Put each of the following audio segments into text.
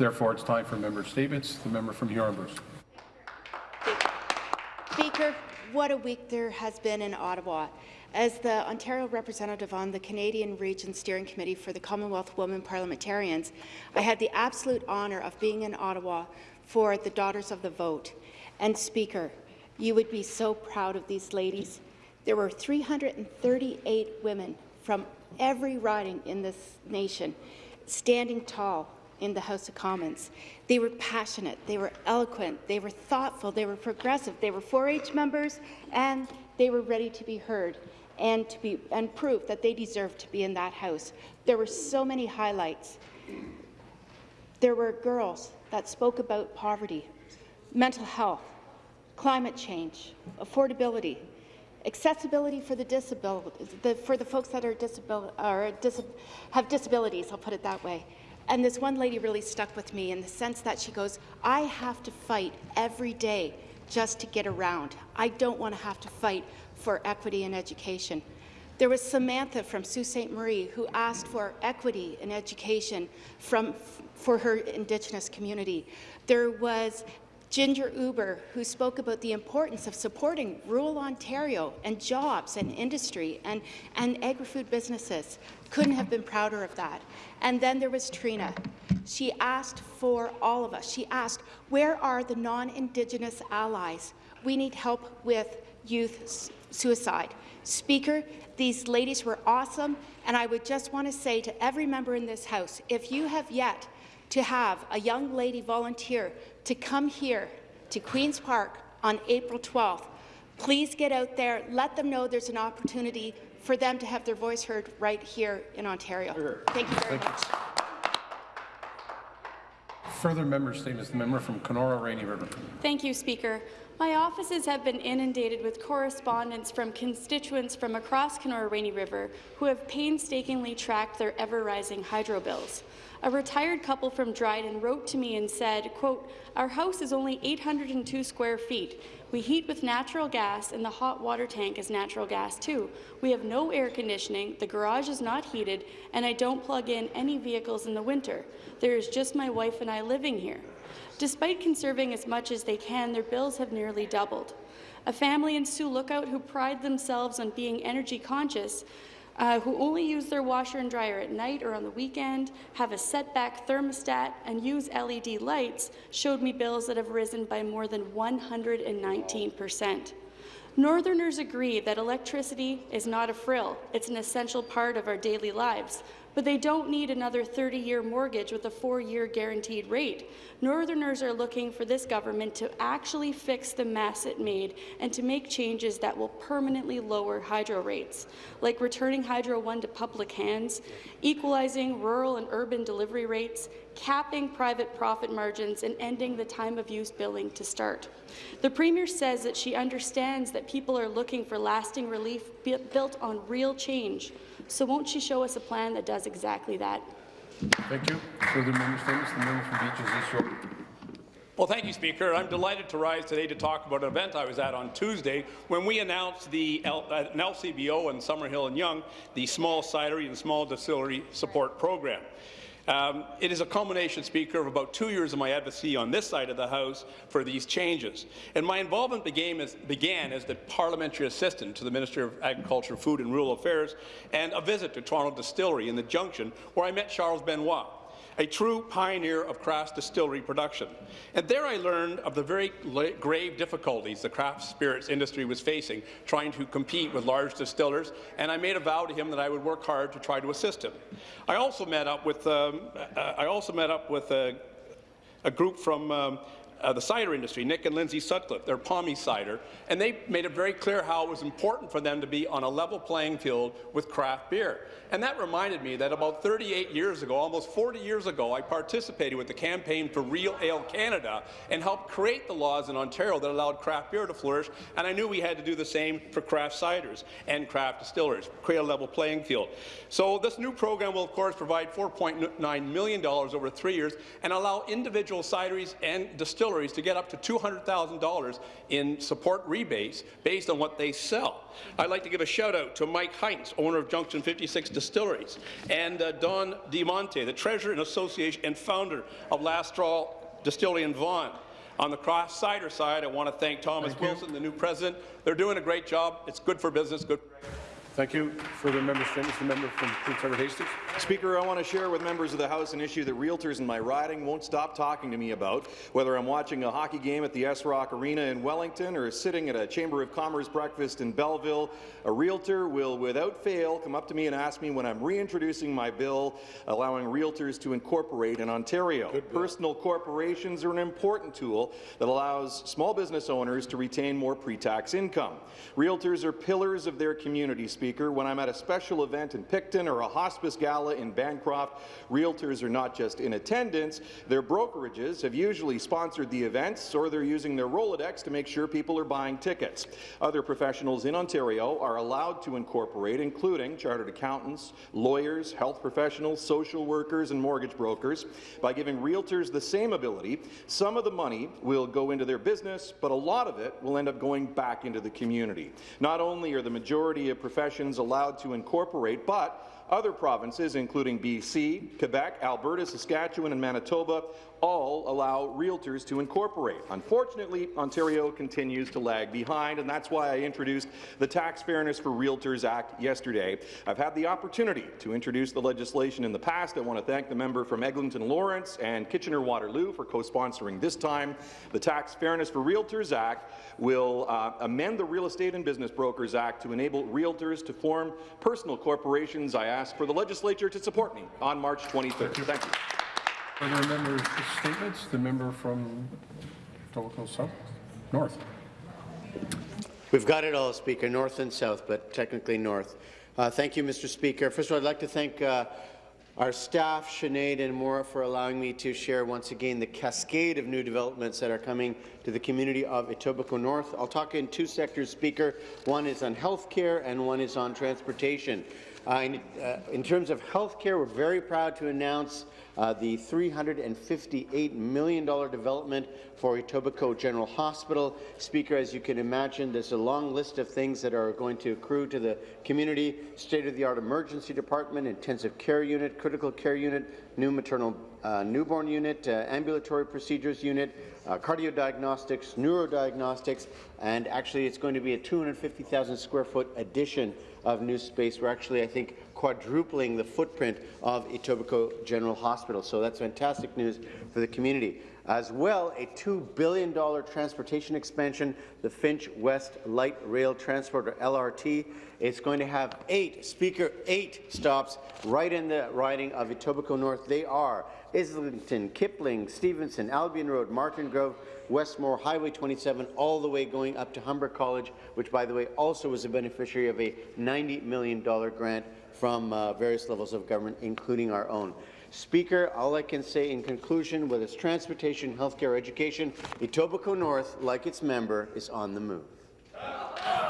Therefore, it's time for member statements. The member from Huron-Bruce. Speaker, what a week there has been in Ottawa. As the Ontario representative on the Canadian Region Steering Committee for the Commonwealth Women Parliamentarians, I had the absolute honour of being in Ottawa for the Daughters of the Vote. And Speaker, you would be so proud of these ladies. There were 338 women from every riding in this nation standing tall in the House of Commons. They were passionate, they were eloquent, they were thoughtful, they were progressive, they were 4-H members, and they were ready to be heard and to be and prove that they deserved to be in that house. There were so many highlights. There were girls that spoke about poverty, mental health, climate change, affordability, accessibility for the the, for the folks that are disabil are dis have disabilities, I'll put it that way. And this one lady really stuck with me in the sense that she goes, I have to fight every day just to get around. I don't want to have to fight for equity in education. There was Samantha from Sault Ste. Marie who asked for equity in education from, for her Indigenous community. There was Ginger Uber, who spoke about the importance of supporting rural Ontario and jobs and industry and, and agri-food businesses. Couldn't have been prouder of that. And then there was Trina. She asked for all of us. She asked, where are the non-Indigenous allies? We need help with youth suicide. Speaker, these ladies were awesome, and I would just want to say to every member in this House, if you have yet to have a young lady volunteer to come here to Queen's Park on April 12th. Please get out there. Let them know there's an opportunity for them to have their voice heard right here in Ontario. Thank you very Thank much. You. Further member statements. The member from Kenora Rainy River. Thank you, Speaker. My offices have been inundated with correspondence from constituents from across Kenora Rainy River who have painstakingly tracked their ever-rising hydro bills. A retired couple from Dryden wrote to me and said, quote, Our house is only 802 square feet. We heat with natural gas, and the hot water tank is natural gas too. We have no air conditioning, the garage is not heated, and I don't plug in any vehicles in the winter. There is just my wife and I living here. Despite conserving as much as they can, their bills have nearly doubled. A family in Sioux Lookout who pride themselves on being energy conscious uh, who only use their washer and dryer at night or on the weekend, have a setback thermostat, and use LED lights showed me bills that have risen by more than 119 percent. Northerners agree that electricity is not a frill. It's an essential part of our daily lives but they don't need another 30-year mortgage with a four-year guaranteed rate. Northerners are looking for this government to actually fix the mess it made and to make changes that will permanently lower hydro rates, like returning Hydro One to public hands, equalizing rural and urban delivery rates, capping private profit margins, and ending the time-of-use billing to start. The Premier says that she understands that people are looking for lasting relief built on real change. So won't she show us a plan that does exactly that? Thank you. Further member statements. The member from Beaches East York. Well, thank you, Speaker. I'm delighted to rise today to talk about an event I was at on Tuesday when we announced the L uh, an LCBO and Summerhill and Yonge, the Small Cidery and Small Distillery Support Program. Um, it is a culmination, Speaker, of about two years of my advocacy on this side of the House for these changes. And my involvement began as, began as the parliamentary assistant to the Minister of Agriculture, Food and Rural Affairs, and a visit to Toronto Distillery in the Junction, where I met Charles Benoit a true pioneer of craft distillery production. And there I learned of the very grave difficulties the craft spirits industry was facing trying to compete with large distillers, and I made a vow to him that I would work hard to try to assist him. I also met up with, um, uh, I also met up with a, a group from um, uh, the cider industry, Nick and Lindsay Sutcliffe, their Pommies cider, and they made it very clear how it was important for them to be on a level playing field with craft beer. And that reminded me that about 38 years ago, almost 40 years ago, I participated with the campaign for Real Ale Canada and helped create the laws in Ontario that allowed craft beer to flourish, and I knew we had to do the same for craft ciders and craft distillers, create a level playing field. So this new program will, of course, provide $4.9 million over three years and allow individual cideries and distilleries distilleries to get up to $200,000 in support rebates based on what they sell. I'd like to give a shout-out to Mike Heitz, owner of Junction 56 Distilleries, and uh, Don DiMonte, the treasurer and association and founder of Last Straw Distillery in Vaughan. On the cross cider side, I want to thank Thomas Thank. Wilson, the new president. They're doing a great job. It's good for business, good for Thank you. Further member statements, the member from Prince Edward Hastings. Speaker, I want to share with members of the House an issue that realtors in my riding won't stop talking to me about. Whether I'm watching a hockey game at the Essroc Arena in Wellington or sitting at a Chamber of Commerce breakfast in Belleville, a realtor will, without fail, come up to me and ask me when I'm reintroducing my bill allowing realtors to incorporate in Ontario. Personal corporations are an important tool that allows small business owners to retain more pre-tax income. Realtors are pillars of their community, Speaker. When I'm at a special event in Picton or a hospice gala in Bancroft, realtors are not just in attendance, their brokerages have usually sponsored the events or they're using their Rolodex to make sure people are buying tickets. Other professionals in Ontario are allowed to incorporate, including chartered accountants, lawyers, health professionals, social workers, and mortgage brokers. By giving realtors the same ability, some of the money will go into their business, but a lot of it will end up going back into the community. Not only are the majority of allowed to incorporate, but other provinces, including BC, Quebec, Alberta, Saskatchewan, and Manitoba, all allow realtors to incorporate. Unfortunately, Ontario continues to lag behind, and that's why I introduced the Tax Fairness for Realtors Act yesterday. I've had the opportunity to introduce the legislation in the past. I want to thank the member from Eglinton Lawrence and Kitchener-Waterloo for co-sponsoring this time. The Tax Fairness for Realtors Act will uh, amend the Real Estate and Business Brokers Act to enable realtors to form personal corporations. I ask for the legislature to support me on March 23rd. Thank you. Further member statements, the member from Etobicoke South, North. We've got it all, Speaker, north and south, but technically north. Uh, thank you, Mr. Speaker. First of all, I'd like to thank uh, our staff, Sinead and Maura, for allowing me to share once again the cascade of new developments that are coming to the community of Etobicoke North. I'll talk in two sectors, Speaker. One is on health care and one is on transportation. Uh, in, uh, in terms of health care, we're very proud to announce uh, the $358 million development for Etobicoke General Hospital. Speaker, as you can imagine, there's a long list of things that are going to accrue to the community. State-of-the-art emergency department, intensive care unit, critical care unit, new maternal uh, newborn unit, uh, ambulatory procedures unit, uh, cardiodiagnostics, neurodiagnostics, and actually it's going to be a 250,000 square foot addition of new space. We're actually, I think, quadrupling the footprint of Etobicoke General Hospital. So that's fantastic news for the community. As well, a $2 billion transportation expansion, the Finch West Light Rail Transport, or LRT. It's going to have eight, Speaker, eight stops right in the riding of Etobicoke North. They are Islington, Kipling, Stevenson, Albion Road, Martin Grove, Westmore, Highway 27, all the way going up to Humber College, which, by the way, also was a beneficiary of a $90 million grant from uh, various levels of government, including our own. Speaker, all I can say in conclusion, whether it's transportation, healthcare, education, Etobicoke North, like its member, is on the move.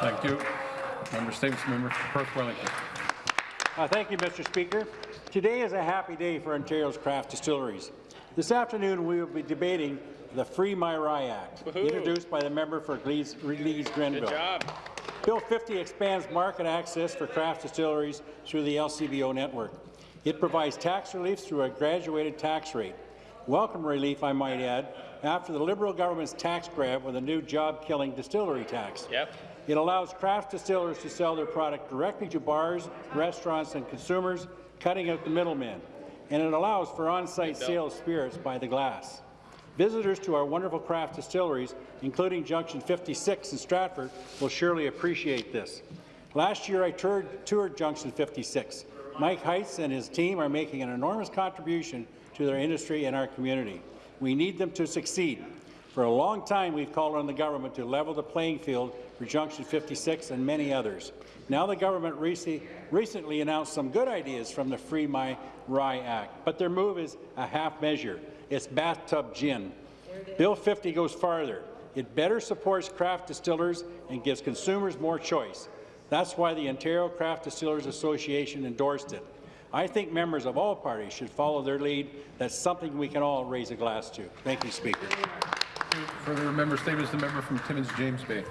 Thank you. Member statements, member Perth Wellington. Uh, Thank you, Mr. Speaker. Today is a happy day for Ontario's craft distilleries. This afternoon, we will be debating the Free My Rye Act, introduced by the member for Leeds, Leeds Grenville. Good job. Bill 50 expands market access for craft distilleries through the LCBO network. It provides tax relief through a graduated tax rate. Welcome relief, I might add, after the Liberal government's tax grab with a new job-killing distillery tax. Yep. It allows craft distillers to sell their product directly to bars, restaurants, and consumers, cutting out the middlemen. And it allows for on-site sale of spirits by the glass. Visitors to our wonderful craft distilleries, including Junction 56 in Stratford, will surely appreciate this. Last year, I toured, toured Junction 56. Mike Heitz and his team are making an enormous contribution to their industry and our community. We need them to succeed. For a long time, we've called on the government to level the playing field Junction 56 and many others. Now the government rec recently announced some good ideas from the Free My Rye Act, but their move is a half measure. It's bathtub gin. Bill 50 goes farther. It better supports craft distillers and gives consumers more choice. That's why the Ontario Craft Distillers Association endorsed it. I think members of all parties should follow their lead. That's something we can all raise a glass to. Thank you, Speaker. Further member statements, the member from Timmins James Bay.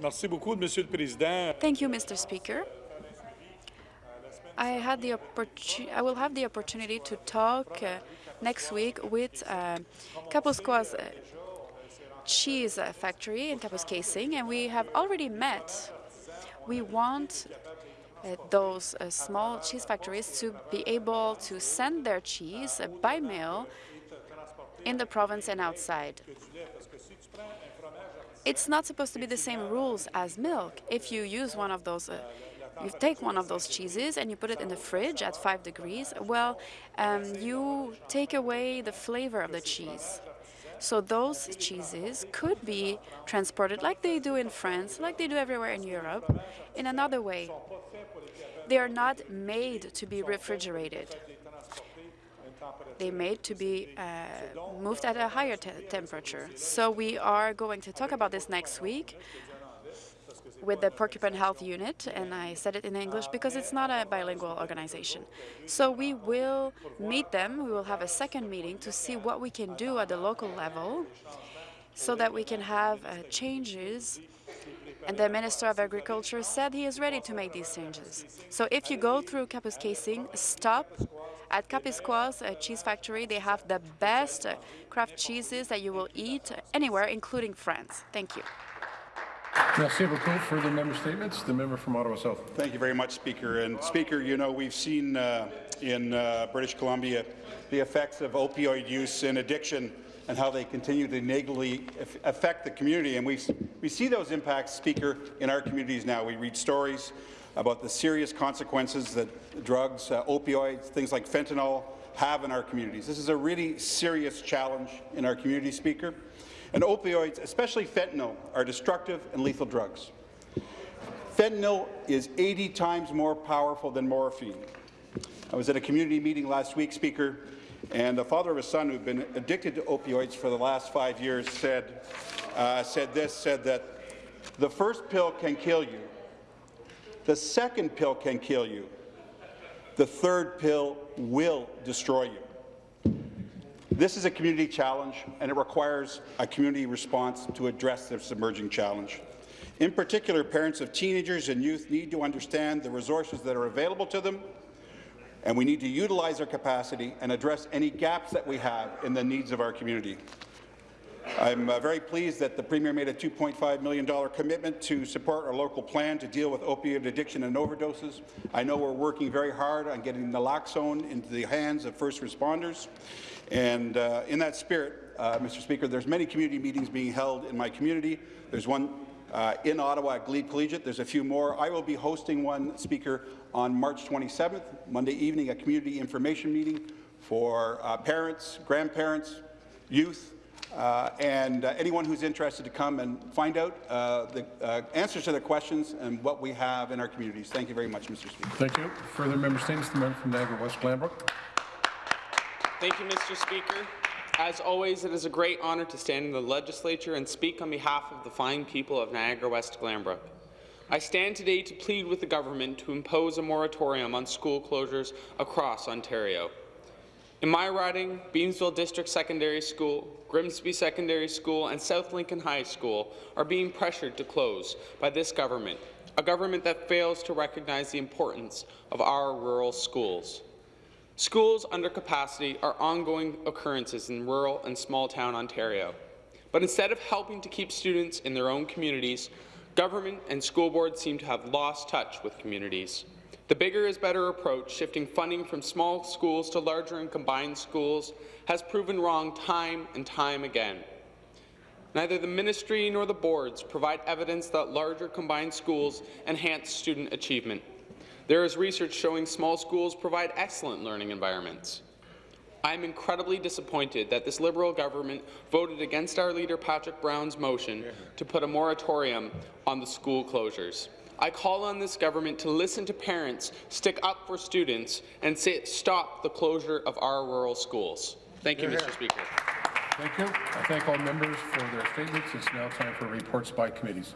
Merci beaucoup, Monsieur le Président. Thank you, Mr. Speaker. I had the I will have the opportunity to talk uh, next week with uh, Kapuskoise uh, cheese uh, factory in Kapuskasing, and we have already met. We want uh, those uh, small cheese factories to be able to send their cheese by mail in the province and outside. It's not supposed to be the same rules as milk. If you use one of those, uh, you take one of those cheeses and you put it in the fridge at five degrees, well, um, you take away the flavor of the cheese. So those cheeses could be transported like they do in France, like they do everywhere in Europe, in another way. They are not made to be refrigerated. They're made to be uh, moved at a higher te temperature. So we are going to talk about this next week with the Porcupine Health Unit, and I said it in English because it's not a bilingual organization. So we will meet them, we will have a second meeting to see what we can do at the local level so that we can have uh, changes and the Minister of Agriculture said he is ready to make these changes. So if you go through Kapuskasing, stop at Kapuskoise uh, cheese factory. They have the best uh, craft cheeses that you will eat anywhere, including France. Thank you. Merci beaucoup. Further member statements, the member from Ottawa South. Thank you very much, Speaker. And Speaker, you know, we've seen uh, in uh, British Columbia the effects of opioid use and addiction and how they continue to negatively affect the community. And we, we see those impacts, Speaker, in our communities now. We read stories about the serious consequences that drugs, uh, opioids, things like fentanyl have in our communities. This is a really serious challenge in our community, Speaker. And opioids, especially fentanyl, are destructive and lethal drugs. Fentanyl is 80 times more powerful than morphine. I was at a community meeting last week, Speaker, and the father of a son who'd been addicted to opioids for the last five years said, uh, said this, said that the first pill can kill you, the second pill can kill you, the third pill will destroy you. This is a community challenge, and it requires a community response to address this emerging challenge. In particular, parents of teenagers and youth need to understand the resources that are available to them and we need to utilize our capacity and address any gaps that we have in the needs of our community. I'm uh, very pleased that the Premier made a $2.5 million commitment to support our local plan to deal with opioid addiction and overdoses. I know we're working very hard on getting naloxone into the hands of first responders. And uh, in that spirit, uh, Mr. Speaker, there's many community meetings being held in my community. There's one uh, in Ottawa at Glebe Collegiate. There's a few more. I will be hosting one, Speaker, on March 27th, Monday evening, a community information meeting for uh, parents, grandparents, youth, uh, and uh, anyone who's interested to come and find out uh, the uh, answers to their questions and what we have in our communities. Thank you very much, Mr. Speaker. Thank you. Further member statements, the member from Niagara West Glanbrook. Thank you, Mr. Speaker. As always, it is a great honour to stand in the legislature and speak on behalf of the fine people of Niagara West Glanbrook. I stand today to plead with the government to impose a moratorium on school closures across Ontario. In my riding, Beamsville District Secondary School, Grimsby Secondary School and South Lincoln High School are being pressured to close by this government, a government that fails to recognize the importance of our rural schools. Schools under capacity are ongoing occurrences in rural and small-town Ontario. But instead of helping to keep students in their own communities, Government and school boards seem to have lost touch with communities. The bigger is better approach, shifting funding from small schools to larger and combined schools, has proven wrong time and time again. Neither the ministry nor the boards provide evidence that larger combined schools enhance student achievement. There is research showing small schools provide excellent learning environments. I am incredibly disappointed that this Liberal government voted against our leader Patrick Brown's motion to put a moratorium on the school closures. I call on this government to listen to parents, stick up for students, and say, stop the closure of our rural schools. Thank you, Mr. Speaker. Thank you. I thank all members for their statements. It's now time for reports by committees.